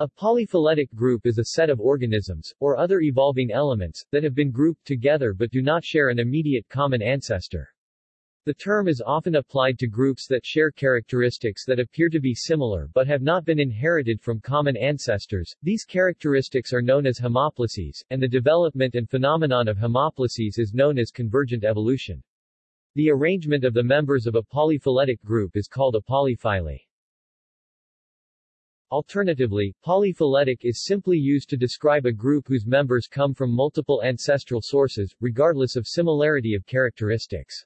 A polyphyletic group is a set of organisms, or other evolving elements, that have been grouped together but do not share an immediate common ancestor. The term is often applied to groups that share characteristics that appear to be similar but have not been inherited from common ancestors. These characteristics are known as homoplasies, and the development and phenomenon of homoplasies is known as convergent evolution. The arrangement of the members of a polyphyletic group is called a polyphyly. Alternatively, polyphyletic is simply used to describe a group whose members come from multiple ancestral sources, regardless of similarity of characteristics.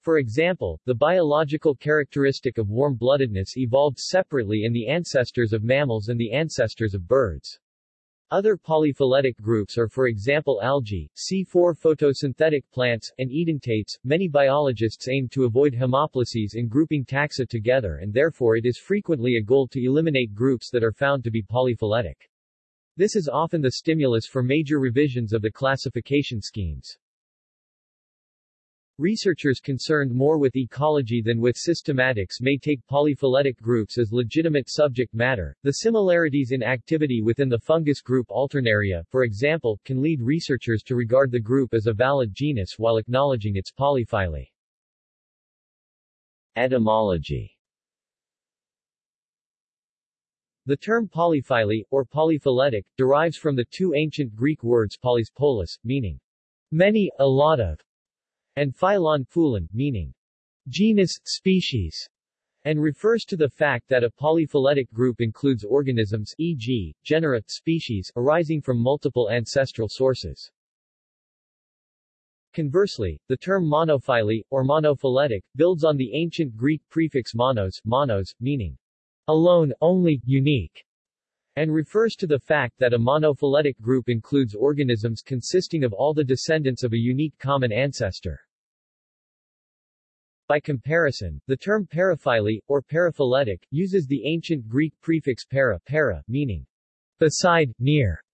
For example, the biological characteristic of warm-bloodedness evolved separately in the ancestors of mammals and the ancestors of birds. Other polyphyletic groups are for example algae, C4 photosynthetic plants, and edentates. Many biologists aim to avoid homoplasies in grouping taxa together and therefore it is frequently a goal to eliminate groups that are found to be polyphyletic. This is often the stimulus for major revisions of the classification schemes. Researchers concerned more with ecology than with systematics may take polyphyletic groups as legitimate subject matter. The similarities in activity within the fungus group Alternaria, for example, can lead researchers to regard the group as a valid genus while acknowledging its polyphyly. Etymology The term polyphyly, or polyphyletic, derives from the two ancient Greek words polys polis, meaning many, a lot of, and phylon phulon, meaning genus, species, and refers to the fact that a polyphyletic group includes organisms e.g., genera, species, arising from multiple ancestral sources. Conversely, the term monophyly, or monophyletic, builds on the ancient Greek prefix monos, monos, meaning alone, only, unique, and refers to the fact that a monophyletic group includes organisms consisting of all the descendants of a unique common ancestor. By comparison, the term paraphyly, or paraphyletic, uses the ancient Greek prefix para, para meaning beside, near,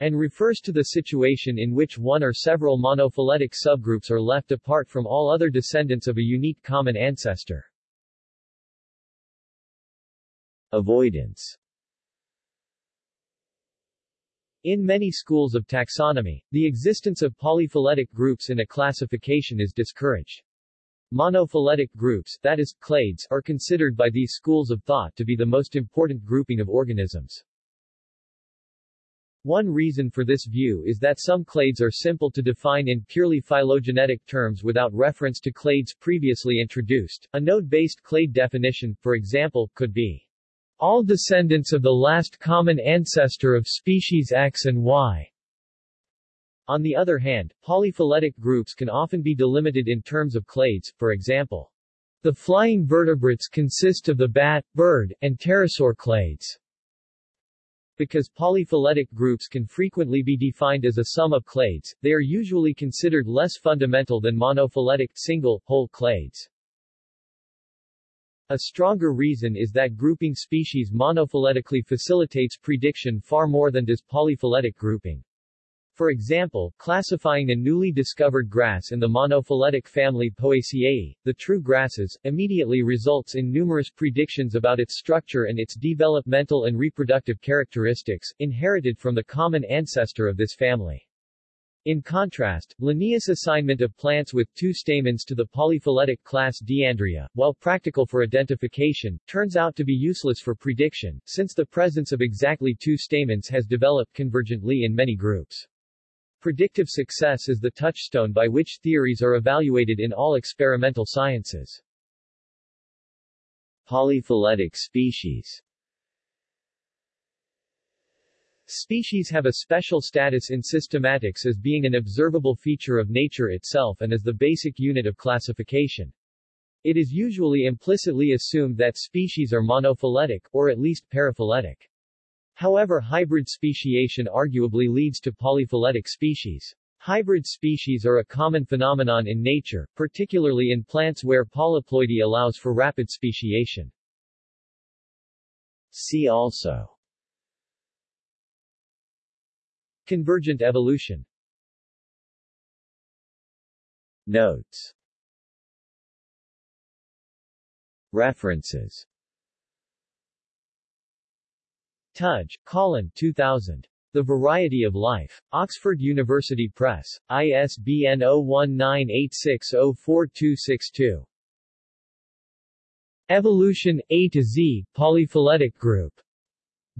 and refers to the situation in which one or several monophyletic subgroups are left apart from all other descendants of a unique common ancestor. Avoidance In many schools of taxonomy, the existence of polyphyletic groups in a classification is discouraged. Monophyletic groups, that is, clades, are considered by these schools of thought to be the most important grouping of organisms. One reason for this view is that some clades are simple to define in purely phylogenetic terms without reference to clades previously introduced. A node-based clade definition, for example, could be all descendants of the last common ancestor of species X and Y. On the other hand, polyphyletic groups can often be delimited in terms of clades, for example. The flying vertebrates consist of the bat, bird, and pterosaur clades. Because polyphyletic groups can frequently be defined as a sum of clades, they are usually considered less fundamental than monophyletic, single, whole clades. A stronger reason is that grouping species monophyletically facilitates prediction far more than does polyphyletic grouping. For example, classifying a newly discovered grass in the monophyletic family Poaceae, the true grasses, immediately results in numerous predictions about its structure and its developmental and reproductive characteristics, inherited from the common ancestor of this family. In contrast, Linnaeus' assignment of plants with two stamens to the polyphyletic class Diandria, while practical for identification, turns out to be useless for prediction, since the presence of exactly two stamens has developed convergently in many groups. Predictive success is the touchstone by which theories are evaluated in all experimental sciences. Polyphyletic species Species have a special status in systematics as being an observable feature of nature itself and as the basic unit of classification. It is usually implicitly assumed that species are monophyletic, or at least paraphyletic. However hybrid speciation arguably leads to polyphyletic species. Hybrid species are a common phenomenon in nature, particularly in plants where polyploidy allows for rapid speciation. See also Convergent evolution Notes References Tudge, Colin 2000. The Variety of Life. Oxford University Press. ISBN 0198604262. Evolution, A to Z, Polyphyletic Group.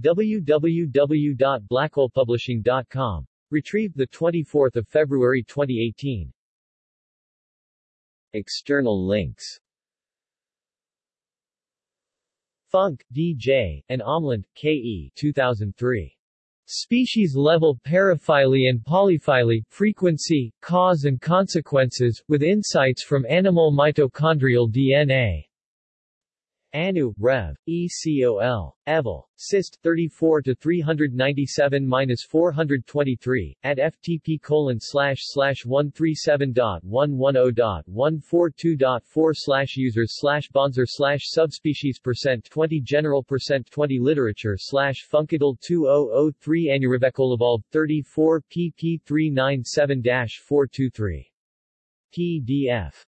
www.blackholepublishing.com. Retrieved 24 February 2018. External links Funk, D.J., and Omland, K.E. 2003. Species-level paraphyly and polyphyly, frequency, cause and consequences, with insights from animal mitochondrial DNA. Anu, Rev. ECOL. Evol. Syst. 34 to 397 423 at ftp colon slash slash 137.110.142.4 slash users slash bonzer slash subspecies percent 20 general percent 20 literature slash funkadal 2003 evolved 34 pp 397 423 PDF